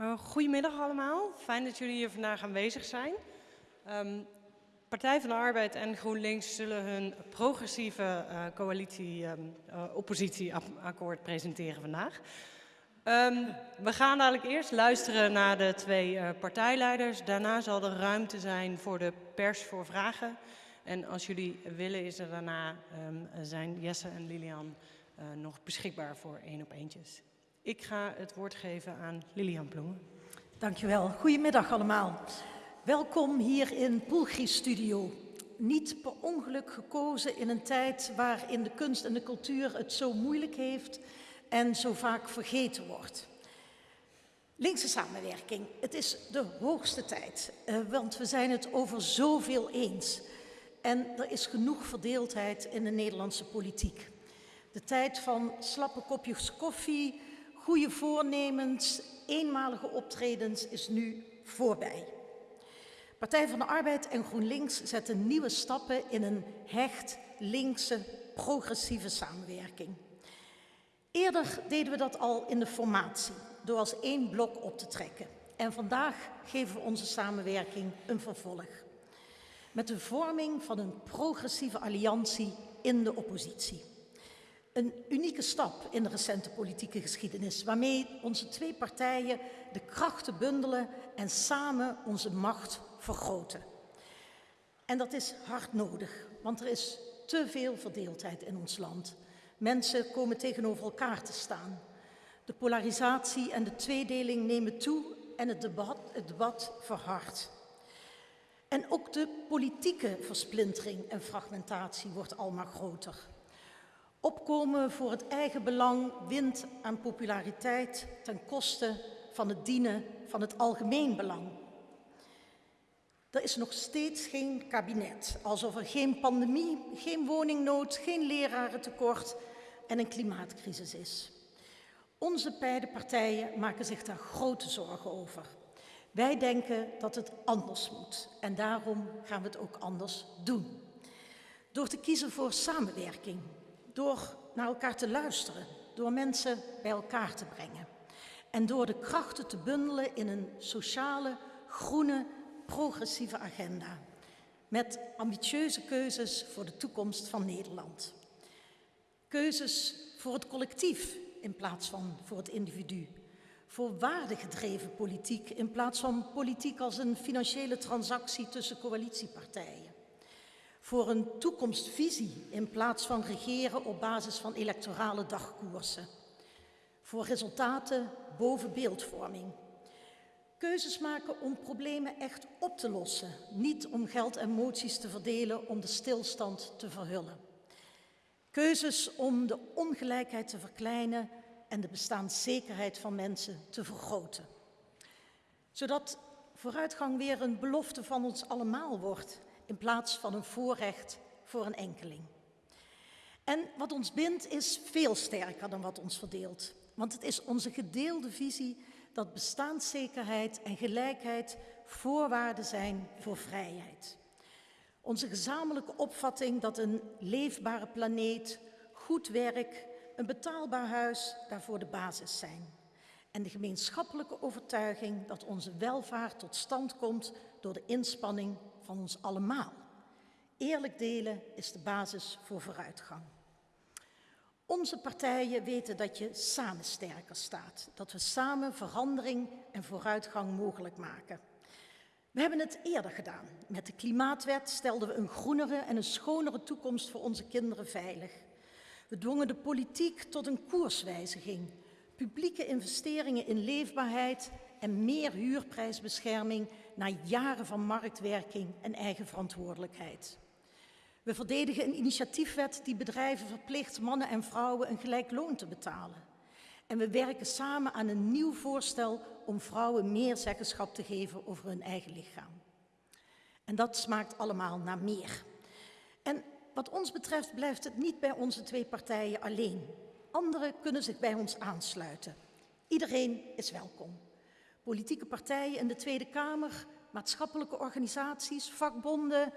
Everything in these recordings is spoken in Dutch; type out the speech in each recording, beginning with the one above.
Uh, goedemiddag allemaal, fijn dat jullie hier vandaag aanwezig zijn. Um, Partij van de Arbeid en GroenLinks zullen hun progressieve uh, coalitie, um, uh, oppositieakkoord presenteren vandaag. Um, we gaan dadelijk eerst luisteren naar de twee partijleiders. Daarna zal er ruimte zijn voor de pers voor vragen. En als jullie willen is er daarna zijn Jesse en Lilian nog beschikbaar voor één op eentjes. Ik ga het woord geven aan Lilian Ploemen. Dankjewel. Goedemiddag allemaal. Welkom hier in Poelgri Studio. Niet per ongeluk gekozen in een tijd waarin de kunst en de cultuur het zo moeilijk heeft en zo vaak vergeten wordt. Linkse samenwerking, het is de hoogste tijd, uh, want we zijn het over zoveel eens. En er is genoeg verdeeldheid in de Nederlandse politiek. De tijd van slappe kopjes koffie, goede voornemens, eenmalige optredens is nu voorbij. Partij van de Arbeid en GroenLinks zetten nieuwe stappen in een hecht linkse progressieve samenwerking. Eerder deden we dat al in de formatie, door als één blok op te trekken. En vandaag geven we onze samenwerking een vervolg. Met de vorming van een progressieve alliantie in de oppositie. Een unieke stap in de recente politieke geschiedenis, waarmee onze twee partijen de krachten bundelen en samen onze macht vergroten. En dat is hard nodig, want er is te veel verdeeldheid in ons land. Mensen komen tegenover elkaar te staan. De polarisatie en de tweedeling nemen toe en het debat, het debat verhardt. En ook de politieke versplintering en fragmentatie wordt almaar groter. Opkomen voor het eigen belang wint aan populariteit ten koste van het dienen van het algemeen belang. Er is nog steeds geen kabinet, alsof er geen pandemie, geen woningnood, geen lerarentekort en een klimaatcrisis is. Onze beide partijen maken zich daar grote zorgen over. Wij denken dat het anders moet en daarom gaan we het ook anders doen. Door te kiezen voor samenwerking, door naar elkaar te luisteren, door mensen bij elkaar te brengen en door de krachten te bundelen in een sociale, groene, progressieve agenda met ambitieuze keuzes voor de toekomst van Nederland. Keuzes voor het collectief in plaats van voor het individu. Voor waardegedreven politiek in plaats van politiek als een financiële transactie tussen coalitiepartijen. Voor een toekomstvisie in plaats van regeren op basis van electorale dagkoersen. Voor resultaten boven beeldvorming. Keuzes maken om problemen echt op te lossen, niet om geld en moties te verdelen om de stilstand te verhullen. Keuzes om de ongelijkheid te verkleinen en de bestaanszekerheid van mensen te vergroten. Zodat vooruitgang weer een belofte van ons allemaal wordt in plaats van een voorrecht voor een enkeling. En wat ons bindt is veel sterker dan wat ons verdeelt. Want het is onze gedeelde visie dat bestaanszekerheid en gelijkheid voorwaarden zijn voor vrijheid. Onze gezamenlijke opvatting dat een leefbare planeet, goed werk, een betaalbaar huis daarvoor de basis zijn. En de gemeenschappelijke overtuiging dat onze welvaart tot stand komt door de inspanning ons allemaal. Eerlijk delen is de basis voor vooruitgang. Onze partijen weten dat je samen sterker staat, dat we samen verandering en vooruitgang mogelijk maken. We hebben het eerder gedaan. Met de klimaatwet stelden we een groenere en een schonere toekomst voor onze kinderen veilig. We dwongen de politiek tot een koerswijziging, publieke investeringen in leefbaarheid en meer huurprijsbescherming na jaren van marktwerking en eigen verantwoordelijkheid. We verdedigen een initiatiefwet die bedrijven verplicht mannen en vrouwen een gelijk loon te betalen. En we werken samen aan een nieuw voorstel om vrouwen meer zeggenschap te geven over hun eigen lichaam. En dat smaakt allemaal naar meer. En wat ons betreft blijft het niet bij onze twee partijen alleen. Anderen kunnen zich bij ons aansluiten. Iedereen is welkom. Politieke partijen in de Tweede Kamer, maatschappelijke organisaties, vakbonden,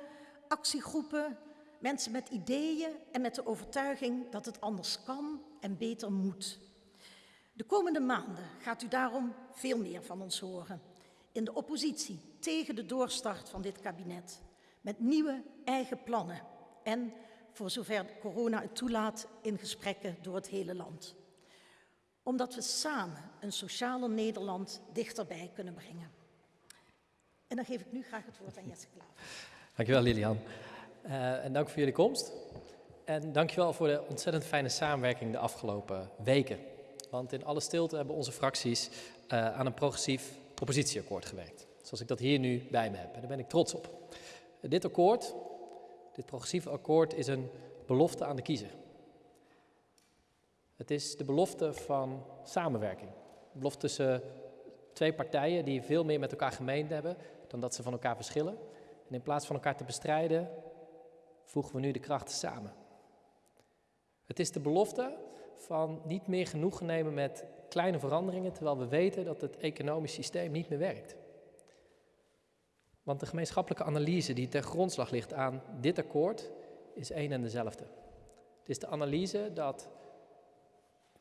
actiegroepen, Mensen met ideeën en met de overtuiging dat het anders kan en beter moet. De komende maanden gaat u daarom veel meer van ons horen. In de oppositie tegen de doorstart van dit kabinet. Met nieuwe eigen plannen. En, voor zover corona het toelaat, in gesprekken door het hele land. Omdat we samen een socialer Nederland dichterbij kunnen brengen. En dan geef ik nu graag het woord aan Jesse Klaver. Dankjewel Lilian. Uh, en dank voor jullie komst. En dankjewel voor de ontzettend fijne samenwerking de afgelopen weken. Want in alle stilte hebben onze fracties uh, aan een progressief oppositieakkoord gewerkt. Zoals ik dat hier nu bij me heb. En daar ben ik trots op. Dit akkoord, dit progressieve akkoord, is een belofte aan de kiezer. Het is de belofte van samenwerking. De belofte tussen twee partijen die veel meer met elkaar gemeen hebben dan dat ze van elkaar verschillen. En in plaats van elkaar te bestrijden, voegen we nu de krachten samen. Het is de belofte van niet meer genoegen nemen met kleine veranderingen, terwijl we weten dat het economisch systeem niet meer werkt. Want de gemeenschappelijke analyse die ten grondslag ligt aan dit akkoord is één en dezelfde. Het is de analyse dat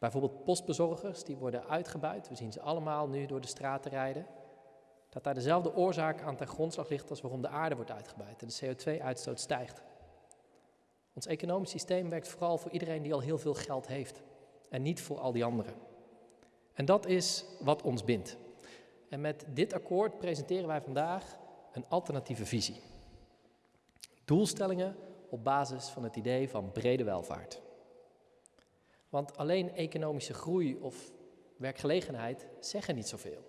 bijvoorbeeld postbezorgers, die worden uitgebuit, we zien ze allemaal nu door de straten rijden, dat daar dezelfde oorzaak aan ten grondslag ligt als waarom de aarde wordt uitgebuit en de CO2-uitstoot stijgt. Ons economisch systeem werkt vooral voor iedereen die al heel veel geld heeft en niet voor al die anderen. En dat is wat ons bindt. En met dit akkoord presenteren wij vandaag een alternatieve visie. Doelstellingen op basis van het idee van brede welvaart. Want alleen economische groei of werkgelegenheid zeggen niet zoveel.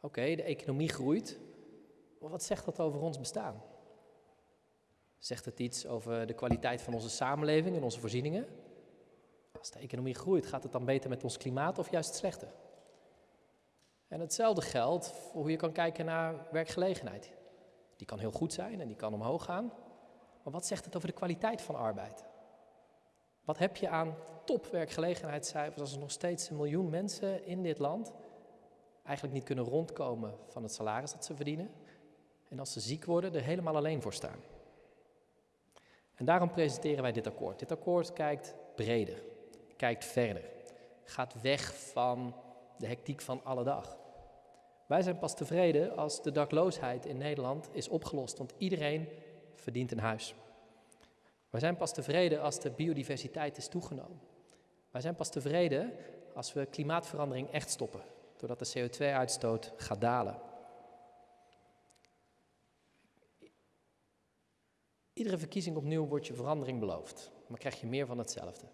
Oké, de economie groeit, maar wat zegt dat over ons bestaan? Zegt het iets over de kwaliteit van onze samenleving en onze voorzieningen? Als de economie groeit, gaat het dan beter met ons klimaat of juist slechter? En hetzelfde geldt voor hoe je kan kijken naar werkgelegenheid. Die kan heel goed zijn en die kan omhoog gaan. Maar wat zegt het over de kwaliteit van arbeid? Wat heb je aan topwerkgelegenheidscijfers als er nog steeds een miljoen mensen in dit land eigenlijk niet kunnen rondkomen van het salaris dat ze verdienen? En als ze ziek worden, er helemaal alleen voor staan. En daarom presenteren wij dit akkoord. Dit akkoord kijkt breder, kijkt verder, gaat weg van de hectiek van alle dag. Wij zijn pas tevreden als de dakloosheid in Nederland is opgelost, want iedereen verdient een huis. Wij zijn pas tevreden als de biodiversiteit is toegenomen. Wij zijn pas tevreden als we klimaatverandering echt stoppen, doordat de CO2-uitstoot gaat dalen. Iedere verkiezing opnieuw wordt je verandering beloofd, maar krijg je meer van hetzelfde.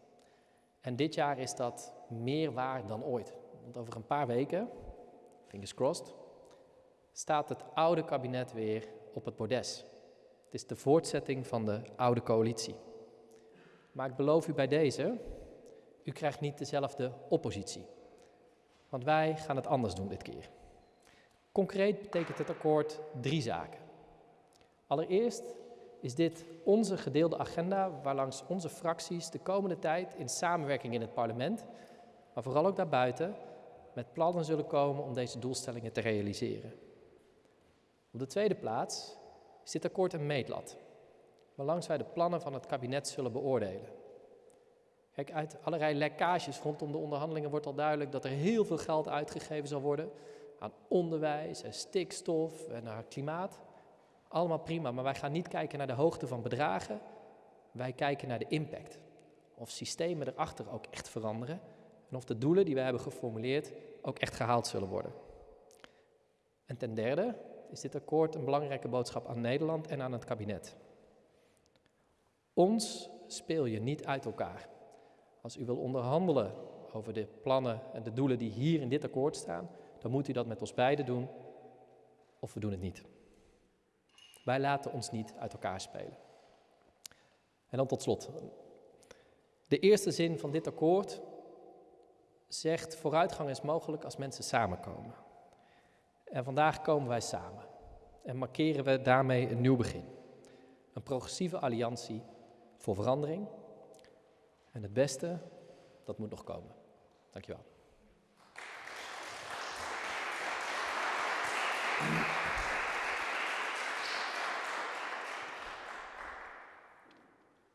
En dit jaar is dat meer waar dan ooit. Want over een paar weken, fingers crossed, staat het oude kabinet weer op het bordes. Is de voortzetting van de oude coalitie. Maar ik beloof u bij deze, u krijgt niet dezelfde oppositie. Want wij gaan het anders doen dit keer. Concreet betekent het akkoord drie zaken. Allereerst is dit onze gedeelde agenda waarlangs onze fracties de komende tijd in samenwerking in het parlement, maar vooral ook daarbuiten, met plannen zullen komen om deze doelstellingen te realiseren. Op de tweede plaats is dit akkoord een meetlat, waarlangs wij de plannen van het kabinet zullen beoordelen. Kijk, uit allerlei lekkages rondom de onderhandelingen wordt al duidelijk dat er heel veel geld uitgegeven zal worden aan onderwijs en stikstof en naar klimaat. Allemaal prima, maar wij gaan niet kijken naar de hoogte van bedragen. Wij kijken naar de impact. Of systemen erachter ook echt veranderen. En of de doelen die we hebben geformuleerd ook echt gehaald zullen worden. En ten derde is dit akkoord een belangrijke boodschap aan Nederland en aan het kabinet. Ons speel je niet uit elkaar. Als u wil onderhandelen over de plannen en de doelen die hier in dit akkoord staan, dan moet u dat met ons beiden doen, of we doen het niet. Wij laten ons niet uit elkaar spelen. En dan tot slot. De eerste zin van dit akkoord zegt vooruitgang is mogelijk als mensen samenkomen. En vandaag komen wij samen en markeren we daarmee een nieuw begin. Een progressieve alliantie voor verandering. En het beste, dat moet nog komen. Dankjewel.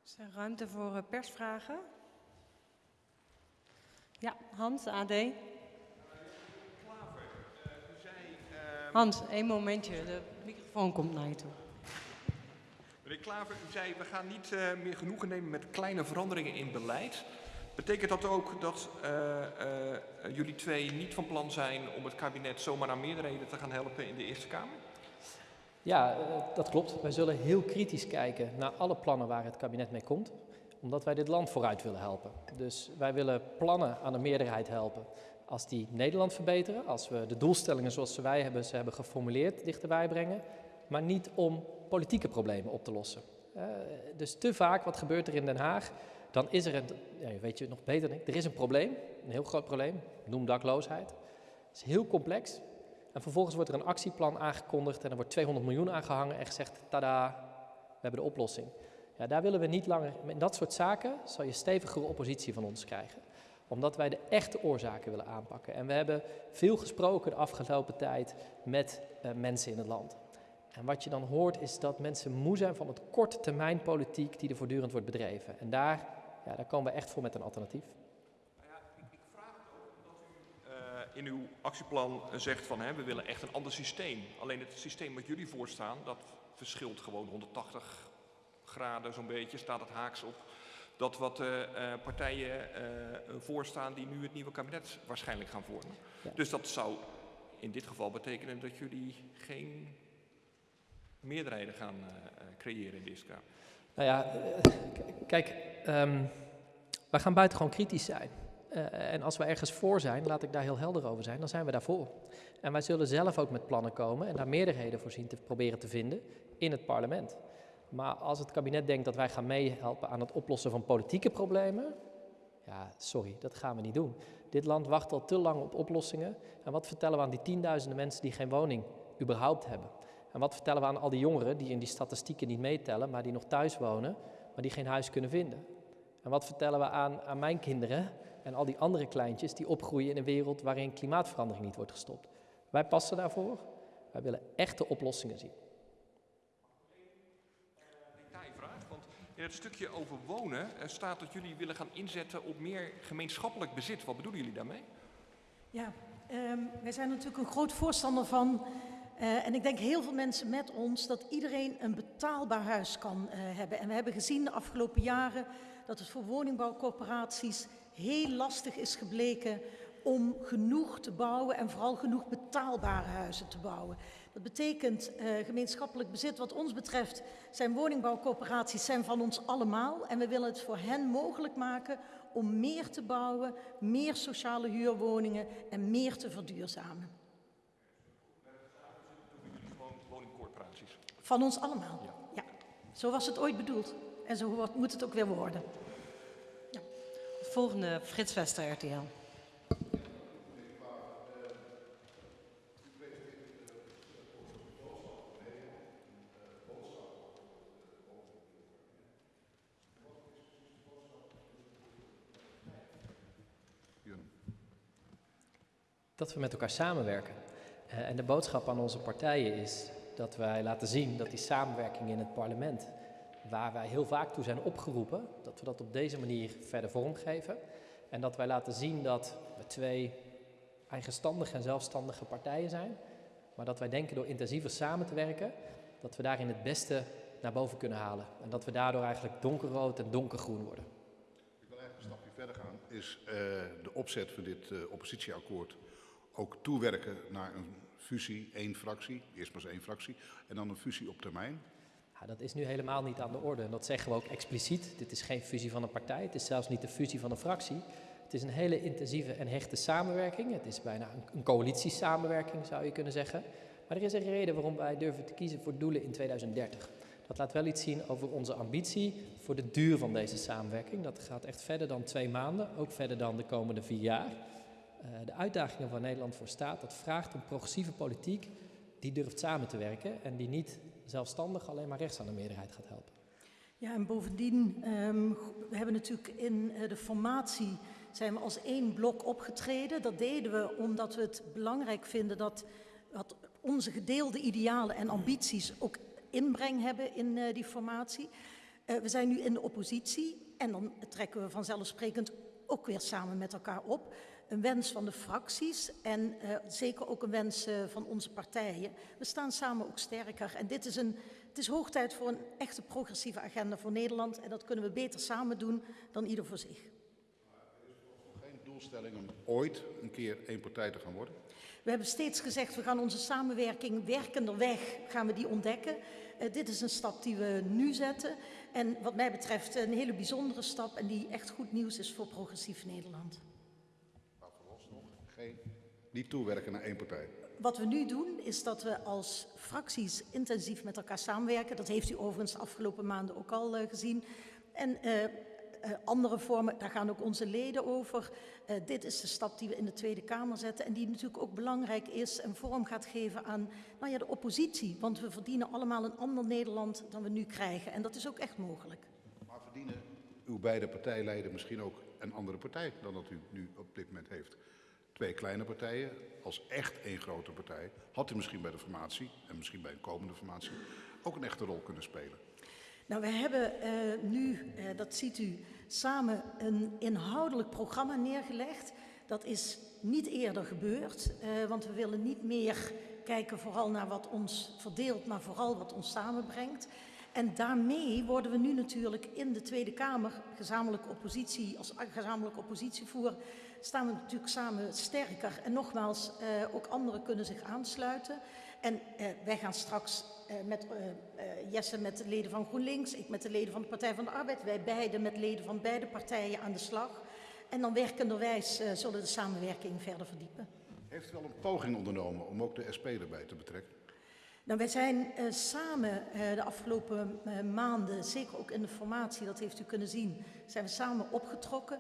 Is er ruimte voor eh, persvragen? Ja, Hans, AD. Hans, één momentje. De microfoon komt naar je toe. Meneer Klaver, u zei we gaan niet uh, meer genoegen nemen met kleine veranderingen in beleid. Betekent dat ook dat uh, uh, jullie twee niet van plan zijn om het kabinet zomaar aan meerderheden te gaan helpen in de Eerste Kamer? Ja, dat klopt. Wij zullen heel kritisch kijken naar alle plannen waar het kabinet mee komt, omdat wij dit land vooruit willen helpen. Dus wij willen plannen aan de meerderheid helpen. Als die Nederland verbeteren, als we de doelstellingen zoals wij hebben, ze hebben geformuleerd dichterbij brengen, maar niet om politieke problemen op te lossen. Uh, dus te vaak, wat gebeurt er in Den Haag? Dan is er een, ja, weet je nog beter, er is een probleem, een heel groot probleem, noem dakloosheid. Het is heel complex. En vervolgens wordt er een actieplan aangekondigd en er wordt 200 miljoen aangehangen en gezegd, tada, we hebben de oplossing. Ja, daar willen we niet langer, in dat soort zaken zal je stevigere oppositie van ons krijgen. Omdat wij de echte oorzaken willen aanpakken. En we hebben veel gesproken de afgelopen tijd met uh, mensen in het land. En wat je dan hoort is dat mensen moe zijn van het korte termijn politiek die er voortdurend wordt bedreven. En daar, ja, daar komen we echt voor met een alternatief. Ik, vraag het ook omdat u uh, in uw actieplan zegt van hè, we willen echt een ander systeem. Alleen het systeem wat jullie voorstaan, dat verschilt gewoon 180 graden zo'n beetje, staat het haaks op. Dat wat uh, uh, partijen voorstaan die nu het nieuwe kabinet waarschijnlijk gaan vormen. Ja. Dus dat zou in dit geval betekenen dat jullie geen meerderheden gaan creëren in deze Kamer? Nou ja, kijk, um, wij gaan buitengewoon kritisch zijn. Uh, en als we ergens voor zijn, laat ik daar heel helder over zijn, dan zijn we daarvoor. En wij zullen zelf ook met plannen komen en daar meerderheden voor zien te proberen te vinden in het parlement. Maar als het kabinet denkt dat wij gaan meehelpen aan het oplossen van politieke problemen, ja, sorry, dat gaan we niet doen. Dit land wacht al te lang op oplossingen. En wat vertellen we aan die tienduizenden mensen die geen woning überhaupt hebben? En wat vertellen we aan al die jongeren die in die statistieken niet meetellen, maar die nog thuis wonen, maar die geen huis kunnen vinden? En wat vertellen we aan, aan mijn kinderen en al die andere kleintjes die opgroeien in een wereld waarin klimaatverandering niet wordt gestopt? Wij passen daarvoor. Wij willen echte oplossingen zien. In het stukje over wonen staat dat jullie willen gaan inzetten op meer gemeenschappelijk bezit. Wat bedoelen jullie daarmee? Ja, um, wij zijn natuurlijk een groot voorstander van uh, en ik denk heel veel mensen met ons dat iedereen een betaalbaar huis kan uh, hebben. En we hebben gezien de afgelopen jaren dat het voor woningbouwcorporaties heel lastig is gebleken om genoeg te bouwen en vooral genoeg betaalbare huizen te bouwen. Dat betekent uh, gemeenschappelijk bezit. Wat ons betreft zijn woningbouwcorporaties zijn van ons allemaal. En we willen het voor hen mogelijk maken om meer te bouwen, meer sociale huurwoningen en meer te verduurzamen. Van ons allemaal. Ja. ja. Zo was het ooit bedoeld. En zo moet het ook weer worden. Ja. Volgende, Frits Wester, RTL. Dat we met elkaar samenwerken. Uh, en de boodschap aan onze partijen is dat wij laten zien dat die samenwerking in het parlement, waar wij heel vaak toe zijn opgeroepen, dat we dat op deze manier verder vormgeven. En dat wij laten zien dat we twee eigenstandige en zelfstandige partijen zijn, maar dat wij denken door intensiever samen te werken, dat we daarin het beste naar boven kunnen halen. En dat we daardoor eigenlijk donkerrood en donkergroen worden. Ik wil eigenlijk een stapje verder gaan. Is uh, de opzet van dit uh, oppositieakkoord ook toewerken naar een fusie, één fractie, eerst maar eens één fractie, en dan een fusie op termijn? Ja, dat is nu helemaal niet aan de orde. En dat zeggen we ook expliciet. Dit is geen fusie van een partij, het is zelfs niet de fusie van een fractie. Het is een hele intensieve en hechte samenwerking. Het is bijna een, coalitiesamenwerking, zou je kunnen zeggen. Maar er is een reden waarom wij durven te kiezen voor doelen in 2030. Dat laat wel iets zien over onze ambitie voor de duur van deze samenwerking. Dat gaat echt verder dan twee maanden, ook verder dan de komende vier jaar. Uh, de uitdagingen waar Nederland voor staat, dat vraagt een progressieve politiek die durft samen te werken en die niet zelfstandig alleen maar rechts aan de meerderheid gaat helpen. Ja, en bovendien, um, we hebben natuurlijk in uh, de formatie zijn we als één blok opgetreden. Dat deden we omdat we het belangrijk vinden dat, onze gedeelde idealen en ambities ook inbreng hebben in uh, die formatie. We zijn nu in de oppositie en dan trekken we vanzelfsprekend ook weer samen met elkaar op. Een wens van de fracties en uh, zeker ook een wens uh, van onze partijen. We staan samen ook sterker. En dit is een, het is hoog tijd voor een echte progressieve agenda voor Nederland. En dat kunnen we beter samen doen dan ieder voor zich. Geen doelstelling om ooit een keer één partij te gaan worden? We hebben steeds gezegd, we gaan onze samenwerking werkenderweg gaan we die ontdekken. Uh, dit is een stap die we nu zetten. En wat mij betreft een hele bijzondere stap en die echt goed nieuws is voor progressief Nederland. Geen, niet toewerken naar één partij. Wat we nu doen is dat we als fracties intensief met elkaar samenwerken. Dat heeft u overigens de afgelopen maanden ook al uh, gezien. En uh, uh, andere vormen, daar gaan ook onze leden over. Uh, dit is de stap die we in de Tweede Kamer zetten en die natuurlijk ook belangrijk is en vorm gaat geven aan nou ja, de oppositie. Want we verdienen allemaal een ander Nederland dan we nu krijgen en dat is ook echt mogelijk. Maar verdienen uw beide partijleiden misschien ook een andere partij dan dat u nu op dit moment heeft? Twee kleine partijen als echt één grote partij had u misschien bij de formatie en misschien bij een komende formatie ook een echte rol kunnen spelen. Nou, we hebben uh, nu, uh, dat ziet u, samen een inhoudelijk programma neergelegd. Dat is niet eerder gebeurd, uh, want we willen niet meer kijken vooral naar wat ons verdeelt, maar vooral wat ons samenbrengt. En daarmee worden we nu natuurlijk in de Tweede Kamer, gezamenlijke oppositie, als gezamenlijke oppositievoer, staan we natuurlijk samen sterker. En nogmaals, ook anderen kunnen zich aansluiten. En wij gaan straks uh, met Jesse met de leden van GroenLinks, ik met de leden van de Partij van de Arbeid, wij beiden met leden van beide partijen aan de slag. En dan werkenderwijs zullen de samenwerking verder verdiepen. Heeft u al een poging ondernomen om ook de SP erbij te betrekken? Nou, wij zijn samen de afgelopen maanden, zeker ook in de formatie, dat heeft u kunnen zien, zijn we samen opgetrokken.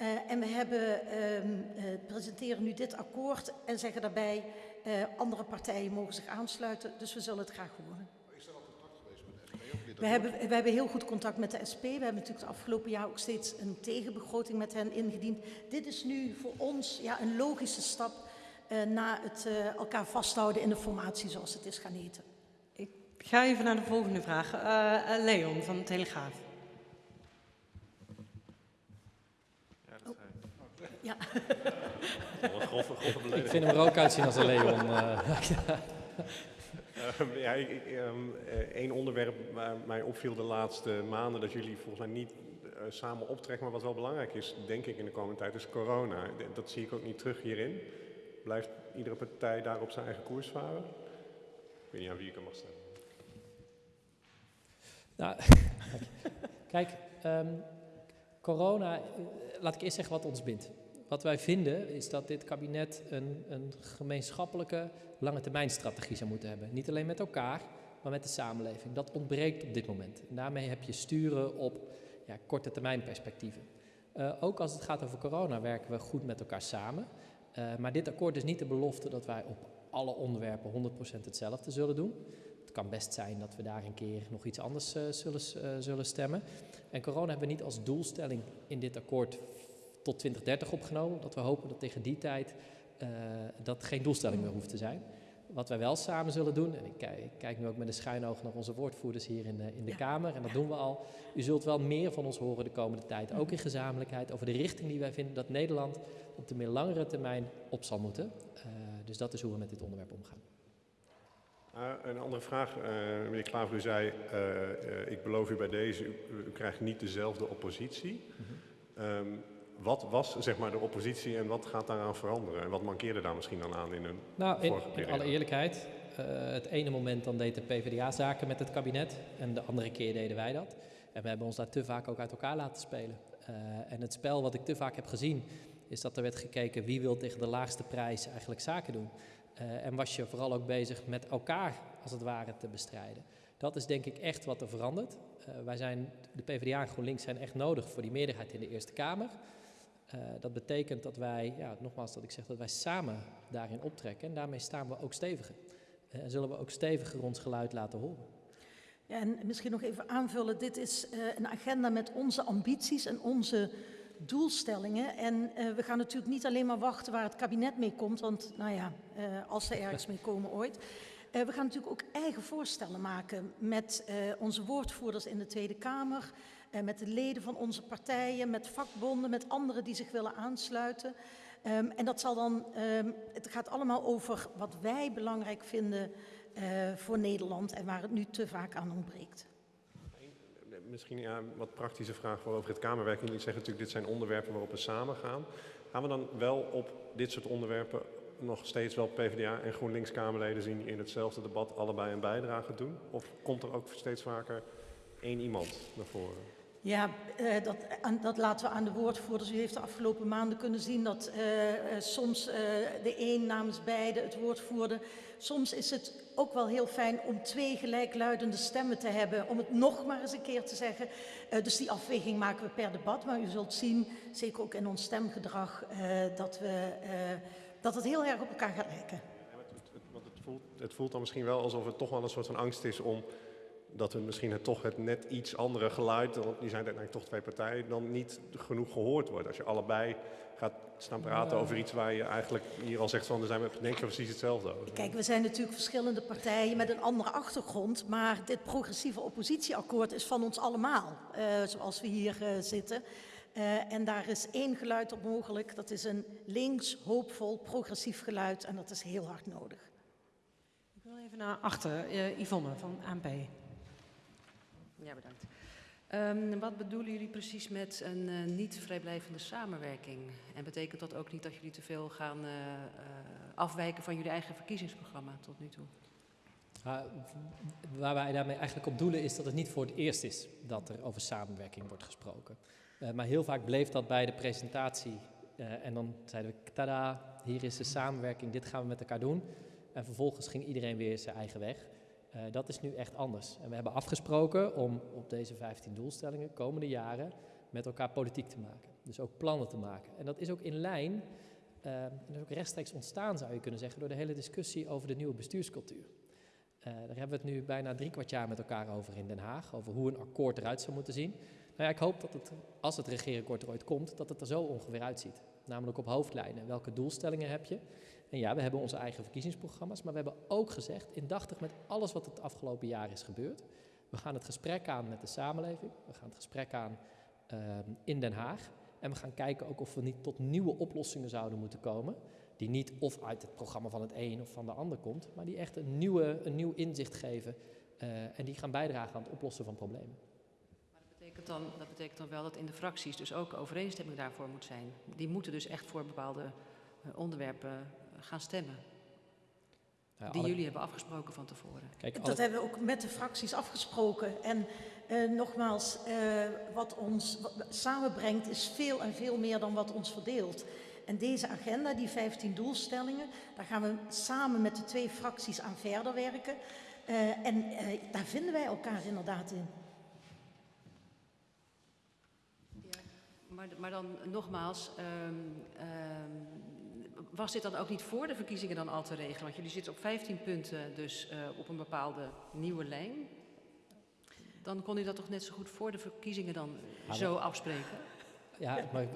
Uh, en we hebben, uh, uh, presenteren nu dit akkoord en zeggen daarbij, andere partijen mogen zich aansluiten, dus we zullen het graag horen. Is er al contact geweest met de SP? Of we, hebben, we hebben heel goed contact met de SP. We hebben natuurlijk het afgelopen jaar ook steeds een tegenbegroting met hen ingediend. Dit is nu voor ons ja, een logische stap na het elkaar vasthouden in de formatie zoals het is gaan heten. Ik ga even naar de volgende vraag. Leon van de Telegraaf. Ja. Een grove, grove ik vind hem er ook uitzien als een leon. Uh. um, ja, ik, ik, um, één onderwerp waar mij opviel de laatste maanden, dat jullie volgens mij niet uh, samen optrekken, maar wat wel belangrijk is, denk ik in de komende tijd, is corona. Dat zie ik ook niet terug hierin. Blijft iedere partij daar op zijn eigen koers varen? Ik weet niet aan wie ik hem mag stemmen. Nou, kijk, um, corona, laat ik eerst zeggen wat ons bindt. Wat wij vinden is dat dit kabinet een, een gemeenschappelijke lange termijn strategie zou moeten hebben. Niet alleen met elkaar, maar met de samenleving. Dat ontbreekt op dit moment. En daarmee heb je sturen op ja, korte termijn perspectieven. Uh, ook als het gaat over corona werken we goed met elkaar samen. Uh, maar dit akkoord is niet de belofte dat wij op alle onderwerpen 100% hetzelfde zullen doen. Het kan best zijn dat we daar een keer nog iets anders uh, zullen, zullen stemmen. En corona hebben we niet als doelstelling in dit akkoord tot 2030 opgenomen. Dat we hopen dat tegen die tijd uh, dat geen doelstelling meer hoeft te zijn. Wat wij wel samen zullen doen, en ik kijk, ik kijk nu ook met een schuin oog naar onze woordvoerders hier in de, in de ja. Kamer, en dat doen we al. U zult wel meer van ons horen de komende tijd, ook in gezamenlijkheid, over de richting die wij vinden dat Nederland op de meer langere termijn op zal moeten. Uh, dus dat is hoe we met dit onderwerp omgaan. Uh, een andere vraag, uh, meneer Klaver, u zei, uh, ik beloof u bij deze, u, u krijgt niet dezelfde oppositie. Mm -hmm. um, wat was zeg maar, de oppositie en wat gaat daaraan veranderen? En wat mankeerde daar misschien dan aan in een nou, in, vorige periode? in alle eerlijkheid, uh, het ene moment dan deed de PvdA zaken met het kabinet en de andere keer deden wij dat. En we hebben ons daar te vaak ook uit elkaar laten spelen. Uh, en het spel wat ik te vaak heb gezien, is dat er werd gekeken wie wil tegen de laagste prijs eigenlijk zaken doen. Uh, en was je vooral ook bezig met elkaar, als het ware, te bestrijden. Dat is denk ik echt wat er verandert. wij zijn, de PvdA en GroenLinks zijn echt nodig voor die meerderheid in de Eerste Kamer. Uh, dat betekent dat wij, ja, nogmaals dat ik zeg, dat wij samen daarin optrekken. En daarmee staan we ook steviger. Uh, en zullen we ook steviger ons geluid laten horen. Ja, en misschien nog even aanvullen. Dit is uh, een agenda met onze ambities en onze doelstellingen. En we gaan natuurlijk niet alleen maar wachten waar het kabinet mee komt. Want nou ja, als ze ergens mee komen ooit. We gaan natuurlijk ook eigen voorstellen maken met onze woordvoerders in de Tweede Kamer, met de leden van onze partijen, met vakbonden, met anderen die zich willen aansluiten. Um, en dat zal dan, um, het gaat allemaal over wat wij belangrijk vinden voor Nederland en waar het nu te vaak aan ontbreekt. Misschien ja, een wat praktische vraag voor over het Kamerwerk. Jullie zeggen natuurlijk, dit zijn onderwerpen waarop we samen gaan. Gaan we dan wel op dit soort onderwerpen nog steeds wel PvdA en GroenLinks Kamerleden zien die in hetzelfde debat allebei een bijdrage doen? Of komt er ook steeds vaker één iemand naar voren? Ja, uh, dat, dat, laten we aan de woordvoerders. U heeft de afgelopen maanden kunnen zien dat uh, uh, soms de een namens beide het woord voerde. Soms is het ook wel heel fijn om twee gelijkluidende stemmen te hebben, om het nog maar eens een keer te zeggen. dus die afweging maken we per debat, maar u zult zien, zeker ook in ons stemgedrag, dat, we, dat het heel erg op elkaar gaat lijken. Ja, het, het, voelt, het voelt dan misschien wel alsof het toch wel een soort van angst is om dat we misschien het toch het net iets andere geluid, want die zijn uiteindelijk toch twee partijen, dan niet genoeg gehoord wordt. Als je allebei gaat staan praten over iets waar je eigenlijk hier al zegt van, daar zijn we denk ik precies hetzelfde over. Kijk, we zijn natuurlijk verschillende partijen met een andere achtergrond, maar dit progressieve oppositieakkoord is van ons allemaal, uh, zoals we hier uh, zitten. Uh, en daar is één geluid op mogelijk, dat is een links, hoopvol, progressief geluid en dat is heel hard nodig. Ik wil even naar achter, Yvonne van ANP. Ja, bedankt. Um, wat bedoelen jullie precies met een uh, niet vrijblijvende samenwerking? En betekent dat ook niet dat jullie te veel gaan uh, uh, afwijken van jullie eigen verkiezingsprogramma tot nu toe? Uh, waar wij daarmee eigenlijk op doelen is dat het niet voor het eerst is dat er over samenwerking wordt gesproken. Maar heel vaak bleef dat bij de presentatie en dan zeiden we, tada, hier is de samenwerking, dit gaan we met elkaar doen. En vervolgens ging iedereen weer zijn eigen weg. Uh, dat is nu echt anders. En we hebben afgesproken om op deze 15 doelstellingen komende jaren met elkaar politiek te maken. Dus ook plannen te maken. En dat is ook in lijn, uh, en dat is ook rechtstreeks ontstaan zou je kunnen zeggen, door de hele discussie over de nieuwe bestuurscultuur. Uh, daar hebben we het nu bijna drie kwart jaar met elkaar over in Den Haag, over hoe een akkoord eruit zou moeten zien. Nou ja, ik hoop dat het, als het regeerakkoord er ooit komt, dat het er zo ongeveer uitziet. Namelijk op hoofdlijnen. Welke doelstellingen heb je? En ja, we hebben onze eigen verkiezingsprogramma's, maar we hebben ook gezegd, indachtig met alles wat het afgelopen jaar is gebeurd, we gaan het gesprek aan met de samenleving, we gaan het gesprek aan uh, in Den Haag en we gaan kijken ook of we niet tot nieuwe oplossingen zouden moeten komen, die niet of uit het programma van het een of van de ander komt, maar die echt een, nieuwe, een nieuw inzicht geven uh, en die gaan bijdragen aan het oplossen van problemen. Maar dat betekent, dan, dat betekent dan wel dat in de fracties dus ook overeenstemming daarvoor moet zijn. Die moeten dus echt voor bepaalde uh, onderwerpen gaan stemmen. Ja, die alle... jullie hebben afgesproken van tevoren. Kijk, alle... Dat hebben we ook met de fracties afgesproken. En uh, nogmaals, uh, wat ons wat samenbrengt is veel en veel meer dan wat ons verdeelt. En deze agenda, die 15 doelstellingen, daar gaan we samen met de twee fracties aan verder werken. Uh, en daar vinden wij elkaar inderdaad in. Ja, maar, maar dan nogmaals, um, um, was dit dan ook niet voor de verkiezingen dan al te regelen? Want jullie zitten op 15 punten dus uh, op een bepaalde nieuwe lijn. Dan kon u dat toch net zo goed voor de verkiezingen dan ja, zo afspreken? Ja, maar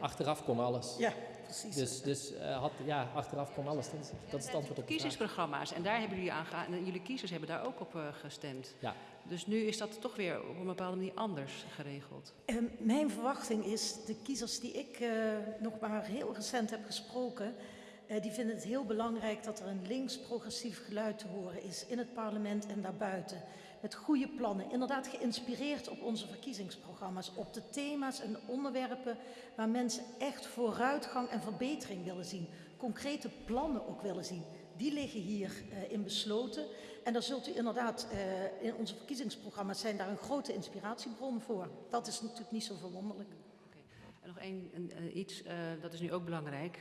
achteraf kon alles. Ja, precies. Dus, dus uh, had, ja, achteraf kon alles. Dat is, dat is het antwoord op de Verkiezingsprogramma's. En daar hebben jullie aan en jullie kiezers hebben daar ook op uh, gestemd. Ja. Dus nu is dat toch weer op een bepaalde manier anders geregeld. Um, mijn verwachting is, de kiezers die ik uh, nog maar heel recent heb gesproken, uh, die vinden het heel belangrijk dat er een links-progressief geluid te horen is in het parlement en daarbuiten. Met goede plannen, inderdaad geïnspireerd op onze verkiezingsprogramma's, op de thema's en onderwerpen waar mensen echt vooruitgang en verbetering willen zien. Concrete plannen ook willen zien. Die liggen hierin uh, besloten. En daar zult u inderdaad, uh, in onze verkiezingsprogramma's zijn daar een grote inspiratiebron voor. Dat is natuurlijk niet zo verwonderlijk. Okay. En nog één uh, iets, dat is nu ook belangrijk.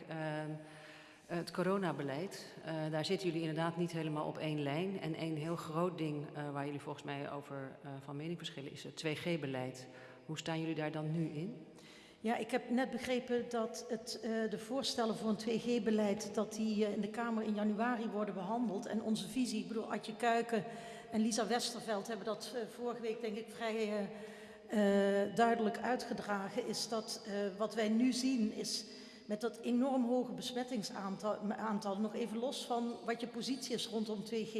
Het coronabeleid, daar zitten jullie inderdaad niet helemaal op één lijn. En één heel groot ding waar jullie volgens mij over van mening verschillen is het 2G-beleid. Hoe staan jullie daar dan nu in? Ja, ik heb net begrepen dat het, uh, de voorstellen voor een 2G-beleid, dat die uh, in de Kamer in januari worden behandeld. En onze visie, ik bedoel, Adje Kuiken en Lisa Westerveld hebben dat uh, vorige week denk ik vrij duidelijk uitgedragen, is dat wat wij nu zien is met dat enorm hoge besmettingsaantal, aantal, nog even los van wat je positie is rondom 2G,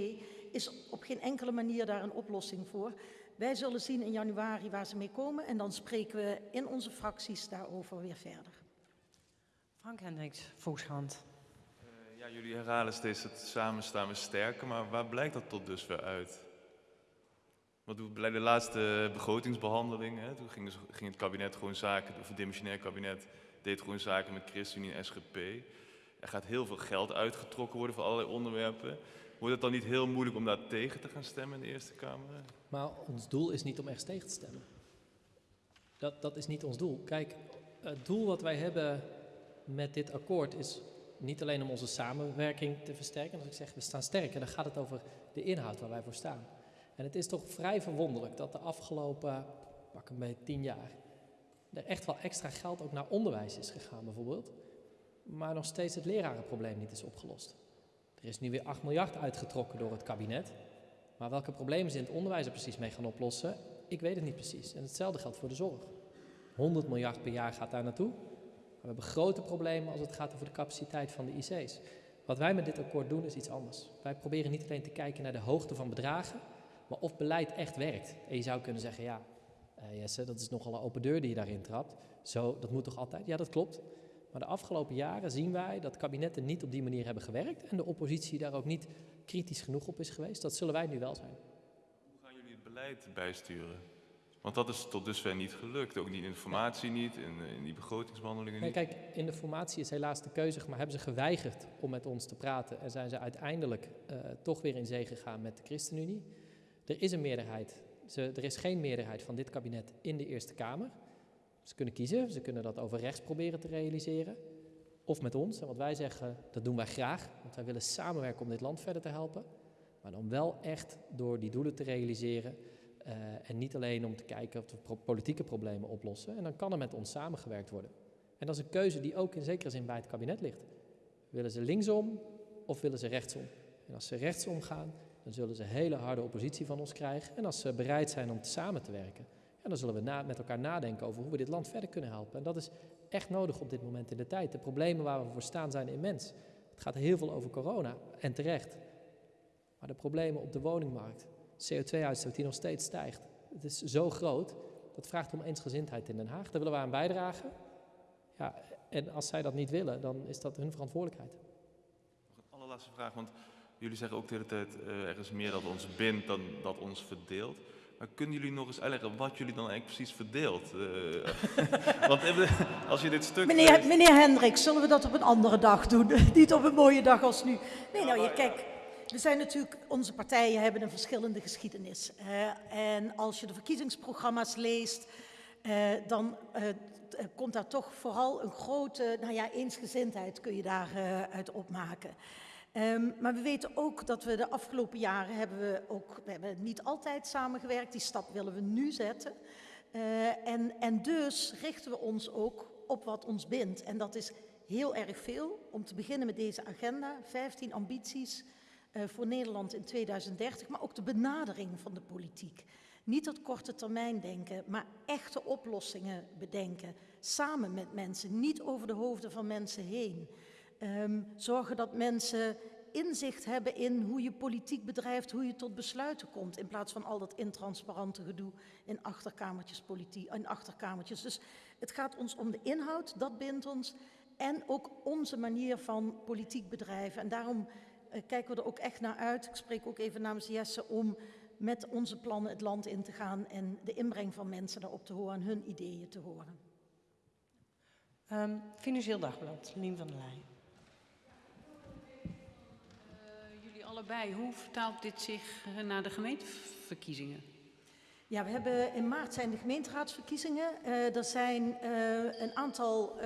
is op geen enkele manier daar een oplossing voor. Wij zullen zien in januari waar ze mee komen en dan spreken we in onze fracties daarover weer verder. Frank Hendricks, Volkskrant. Uh, ja, jullie herhalen steeds het samen staan we sterker, maar waar blijkt dat tot dusver uit? Want bij de laatste begrotingsbehandeling, hè, toen ging, ging, het kabinet gewoon zaken, of het dimensionair kabinet deed gewoon zaken met ChristenUnie en SGP. Er gaat heel veel geld uitgetrokken worden voor allerlei onderwerpen. Wordt het dan niet heel moeilijk om daar tegen te gaan stemmen in de Eerste Kamer? Maar ons doel is niet om ergens tegen te stemmen. Dat, dat is niet ons doel. Kijk, het doel wat wij hebben met dit akkoord is niet alleen om onze samenwerking te versterken. Als ik zeg we staan sterker, dan gaat het over de inhoud waar wij voor staan. En het is toch vrij verwonderlijk dat de afgelopen, pak een beetje tien jaar, er echt wel extra geld ook naar onderwijs is gegaan bijvoorbeeld. Maar nog steeds het lerarenprobleem niet is opgelost. Er is nu weer 8 miljard uitgetrokken door het kabinet. Maar welke problemen ze in het onderwijs er precies mee gaan oplossen, ik weet het niet precies. En hetzelfde geldt voor de zorg. 100 miljard per jaar gaat daar naartoe. Maar we hebben grote problemen als het gaat over de capaciteit van de IC's. Wat wij met dit akkoord doen is iets anders. Wij proberen niet alleen te kijken naar de hoogte van bedragen, maar of beleid echt werkt. En je zou kunnen zeggen, ja, uh, Jesse, dat is nogal een open deur die je daarin trapt. Zo, dat moet toch altijd? Ja, dat klopt. Maar de afgelopen jaren zien wij dat kabinetten niet op die manier hebben gewerkt en de oppositie daar ook niet kritisch genoeg op is geweest. Dat zullen wij nu wel zijn. Hoe gaan jullie het beleid bijsturen? Want dat is tot dusver niet gelukt. Ook niet in informatie niet, in, in die begrotingsbehandelingen niet. kijk, in de formatie is helaas de keuze, maar hebben ze geweigerd om met ons te praten en zijn ze uiteindelijk uh, toch weer in zee gegaan met de ChristenUnie. Er is een meerderheid. Ze, er is geen meerderheid van dit kabinet in de Eerste Kamer. Ze kunnen kiezen, ze kunnen dat over rechts proberen te realiseren. Of met ons. En wat wij zeggen, dat doen wij graag. Want wij willen samenwerken om dit land verder te helpen. Maar dan wel echt door die doelen te realiseren. Uh, en niet alleen om te kijken of we politieke problemen oplossen. En dan kan er met ons samengewerkt worden. En dat is een keuze die ook in zekere zin bij het kabinet ligt. Willen ze linksom of willen ze rechtsom? En als ze rechtsom gaan, dan zullen ze hele harde oppositie van ons krijgen. En als ze bereid zijn om samen te werken, ja, dan zullen we met elkaar nadenken over hoe we dit land verder kunnen helpen. En dat is echt nodig op dit moment in de tijd. De problemen waar we voor staan zijn immens. Het gaat heel veel over corona en terecht. Maar de problemen op de woningmarkt, CO2-uitstoot die nog steeds stijgt, het is zo groot. Dat vraagt om eensgezindheid in Den Haag. Daar willen we aan bijdragen. Ja, en als zij dat niet willen, dan is dat hun verantwoordelijkheid. Nog een allerlaatste vraag, want jullie zeggen ook de hele tijd, uh, er is meer dat ons bindt dan dat ons verdeelt. Maar kunnen jullie nog eens uitleggen wat jullie dan eigenlijk precies verdeelt? Uh, want als je dit stuk... Meneer, meneer Hendricks, zullen we dat op een andere dag doen? Niet op een mooie dag als nu. Nee, nou, je, kijk, we zijn natuurlijk, onze partijen hebben een verschillende geschiedenis. Uh, en als je de verkiezingsprogramma's leest, uh, dan komt daar toch vooral een grote, nou ja, eensgezindheid kun je daaruit uit opmaken. Um, maar we weten ook dat we de afgelopen jaren hebben we ook, we hebben niet altijd samengewerkt, die stap willen we nu zetten. Uh, en, en dus richten we ons ook op wat ons bindt. En dat is heel erg veel. Om te beginnen met deze agenda, 15 ambities uh, voor Nederland in 2030, maar ook de benadering van de politiek. Niet dat korte termijn denken, maar echte oplossingen bedenken. Samen met mensen, niet over de hoofden van mensen heen. Um, zorgen dat mensen inzicht hebben in hoe je politiek bedrijft, hoe je tot besluiten komt, in plaats van al dat intransparante gedoe in achterkamertjes politiek, in achterkamertjes. Dus het gaat ons om de inhoud, dat bindt ons, en ook onze manier van politiek bedrijven. En daarom uh, kijken we er ook echt naar uit. Ik spreek ook even namens Jesse om met onze plannen het land in te gaan en de inbreng van mensen daarop te horen en hun ideeën te horen. Um, Financieel Dagblad, Lien van der Leyen. Hoe vertaalt dit zich eh, naar de gemeenteverkiezingen? Ja, we hebben in maart zijn de gemeenteraadsverkiezingen. Uh, er zijn uh, een aantal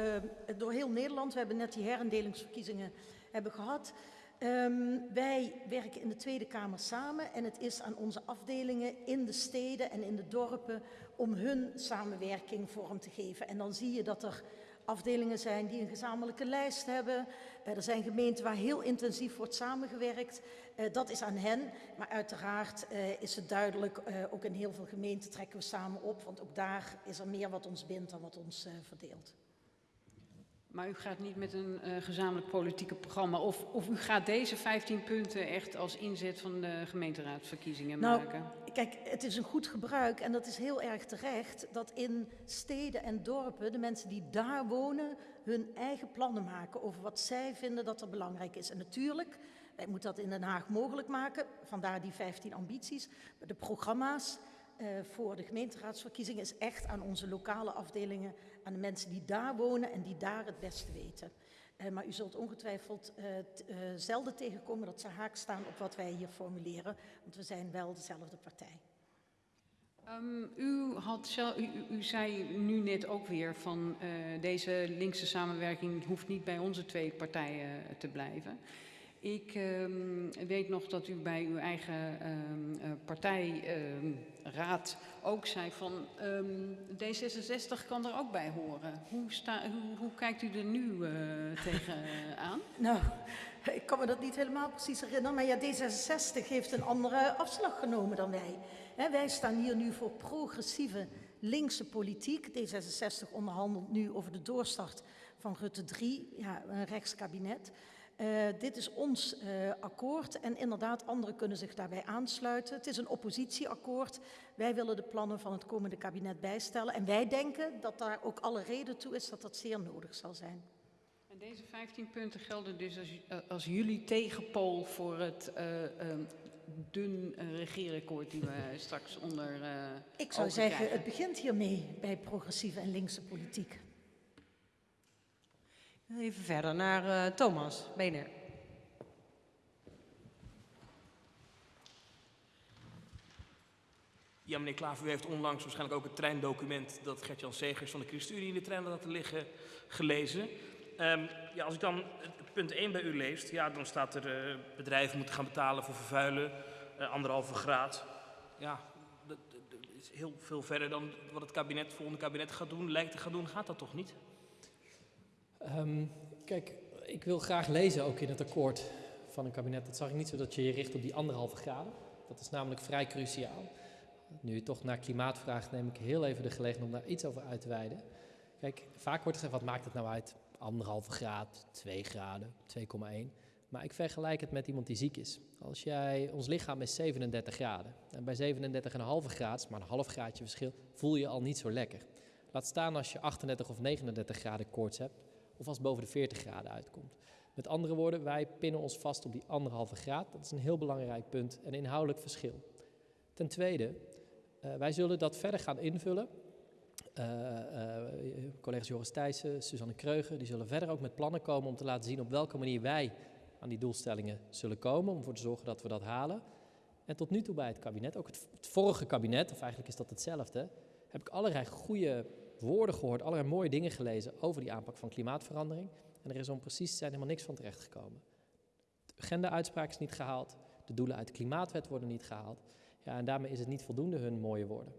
door heel Nederland. We hebben net die herendelingsverkiezingen hebben gehad. Um, wij werken in de Tweede Kamer samen en het is aan onze afdelingen in de steden en in de dorpen om hun samenwerking vorm te geven. En dan zie je dat er afdelingen zijn die een gezamenlijke lijst hebben. Uh, er zijn gemeenten waar heel intensief wordt samengewerkt. Uh, dat is aan hen. Maar uiteraard uh, is het duidelijk, ook in heel veel gemeenten trekken we samen op. Want ook daar is er meer wat ons bindt dan wat ons verdeelt. Maar u gaat niet met een uh, gezamenlijk politieke programma. Of, of u gaat deze 15 punten echt als inzet van de gemeenteraadsverkiezingen nou, maken? Kijk, het is een goed gebruik en dat is heel erg terecht. Dat in steden en dorpen de mensen die daar wonen hun eigen plannen maken over wat zij vinden dat er belangrijk is. En natuurlijk, wij moeten dat in Den Haag mogelijk maken. Vandaar die 15 ambities. De programma's uh, voor de gemeenteraadsverkiezingen is echt aan onze lokale afdelingen, aan de mensen die daar wonen en die daar het beste weten. Uh, maar u zult ongetwijfeld uh, zelden tegenkomen dat ze haak staan op wat wij hier formuleren, want we zijn wel dezelfde partij. Um, u, had u, u, zei nu net ook weer van deze linkse samenwerking hoeft niet bij onze twee partijen te blijven. Ik um, weet nog dat u bij uw eigen um, uh, partijraad um, ook zei van D66 kan er ook bij horen. Hoe, sta, hoe, kijkt u er nu uh, tegen aan? Nou, ik kan me dat niet helemaal precies herinneren, maar ja, D66 heeft een andere afslag genomen dan wij. Wij staan hier nu voor progressieve linkse politiek. D66 onderhandelt nu over de doorstart van Rutte 3, ja, een rechtskabinet. Uh, dit is ons uh, akkoord en inderdaad, anderen kunnen zich daarbij aansluiten. Het is een oppositieakkoord. Wij willen de plannen van het komende kabinet bijstellen. En wij denken dat daar ook alle reden toe is dat dat zeer nodig zal zijn. En deze 15 punten gelden dus als, uh, als jullie tegenpool voor het dun regeerakkoord die we straks onder. Ik zou zeggen, krijgen. het begint hiermee bij progressieve en linkse politiek. Even verder naar uh, Thomas Beener. Ja, meneer Klaver, u heeft onlangs waarschijnlijk ook het treindocument dat Gert-Jan Segers van de ChristenUnie in de trein laten liggen gelezen. Um, ja, als ik dan punt 1 bij u leest, ja, dan staat er uh, bedrijven moeten gaan betalen voor vervuilen, uh, anderhalve graad. Ja, dat, dat, is heel veel verder dan wat het kabinet, volgende kabinet gaat doen, lijkt te gaan doen. Gaat dat toch niet? Um, kijk, ik wil graag lezen ook in het akkoord van een kabinet. Dat zag ik niet zo dat je je richt op die anderhalve graden. Dat is namelijk vrij cruciaal. Nu je toch naar klimaat vraagt, neem ik heel even de gelegenheid om daar iets over uit te wijden. Kijk, vaak wordt gezegd, wat maakt het nou uit? Anderhalve graad, 2 graden, 2,1. Maar ik vergelijk het met iemand die ziek is. Als jij, ons lichaam is 37 graden. En bij 37,5 graden, maar een half graadje verschil, voel je al niet zo lekker. Laat staan als je 38 of 39 graden koorts hebt of als boven de 40 graden uitkomt. Met andere woorden, wij pinnen ons vast op die anderhalve graad. Dat is een heel belangrijk punt en inhoudelijk verschil. Ten tweede, uh, wij zullen dat verder gaan invullen. Uh, collega's Joris Thijssen, Suzanne Kreuger, die zullen verder ook met plannen komen om te laten zien op welke manier wij aan die doelstellingen zullen komen, om ervoor te zorgen dat we dat halen. En tot nu toe bij het kabinet, ook het, het vorige kabinet, of eigenlijk is dat hetzelfde, heb ik allerlei goede woorden gehoord, allerlei mooie dingen gelezen over die aanpak van klimaatverandering. En er is om precies te zijn helemaal niks van terechtgekomen. De agenda-uitspraak is niet gehaald, de doelen uit de klimaatwet worden niet gehaald. Ja, en daarmee is het niet voldoende hun mooie woorden.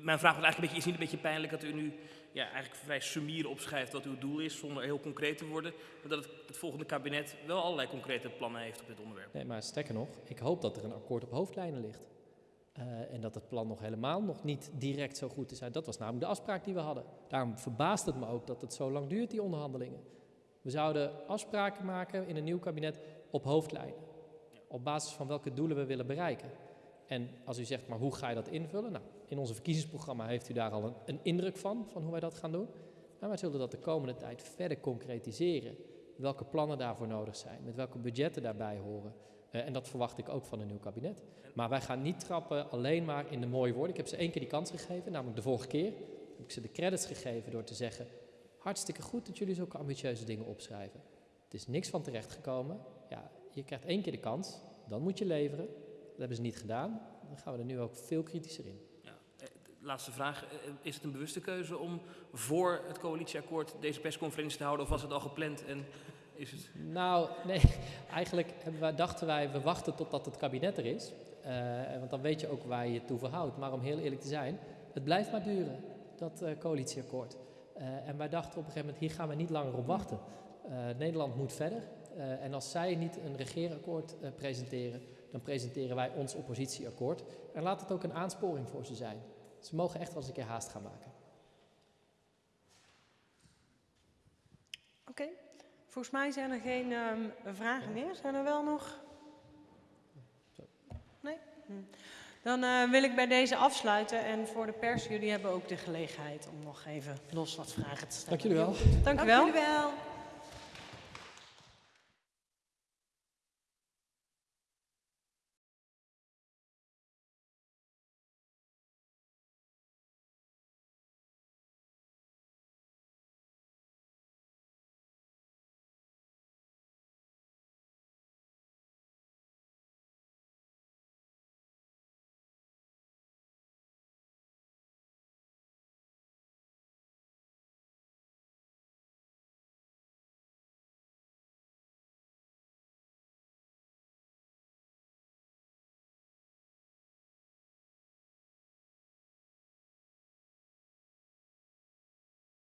Mijn vraag was eigenlijk een beetje, is niet een beetje pijnlijk dat u nu ja, eigenlijk vrij sumier opschrijft wat uw doel is, zonder heel concreet te worden, maar dat het, het, volgende kabinet wel allerlei concrete plannen heeft op dit onderwerp. Nee, maar sterker nog, ik hoop dat er een akkoord op hoofdlijnen ligt. Uh, en dat het plan nog helemaal nog niet direct zo goed is. Dat was namelijk de afspraak die we hadden. Daarom verbaast het me ook dat het zo lang duurt, die onderhandelingen. We zouden afspraken maken in een nieuw kabinet op hoofdlijnen. Op basis van welke doelen we willen bereiken. En als u zegt, maar hoe ga je dat invullen? Nou, in onze verkiezingsprogramma heeft u daar al een, een indruk van, van hoe wij dat gaan doen. Maar wij zullen dat de komende tijd verder concretiseren. Welke plannen daarvoor nodig zijn, met welke budgetten daarbij horen. Uh, en dat verwacht ik ook van een nieuw kabinet. Maar wij gaan niet trappen alleen maar in de mooie woorden. Ik heb ze één keer die kans gegeven, namelijk de vorige keer. Heb ik ze de credits gegeven door te zeggen: hartstikke goed dat jullie zulke ambitieuze dingen opschrijven. Het is niks van terecht gekomen. Ja, je krijgt één keer de kans, dan moet je leveren. Dat hebben ze niet gedaan. Dan gaan we er nu ook veel kritischer in. Ja, eh, laatste vraag. Eh, is het een bewuste keuze om voor het coalitieakkoord deze persconferentie te houden of was het al gepland en Nou, nee. Eigenlijk dachten wij, we wachten totdat het kabinet er is. Uh, want dan weet je ook waar je je toe verhoudt. Maar om heel eerlijk te zijn, het blijft maar duren, dat uh, coalitieakkoord. Uh, en wij dachten op een gegeven moment, hier gaan we niet langer op wachten. Nederland moet verder. en als zij niet een regeerakkoord presenteren, dan presenteren wij ons oppositieakkoord. En laat het ook een aansporing voor ze zijn. Ze mogen echt wel eens een keer haast gaan maken. Oké. Volgens mij zijn er geen ehm, vragen meer. Zijn er wel nog? Nee? Hm. Dan eh, wil ik bij deze afsluiten. En voor de pers, jullie hebben ook de gelegenheid om nog even los wat vragen te stellen. Dank jullie wel. Dank u wel. Dank jullie wel.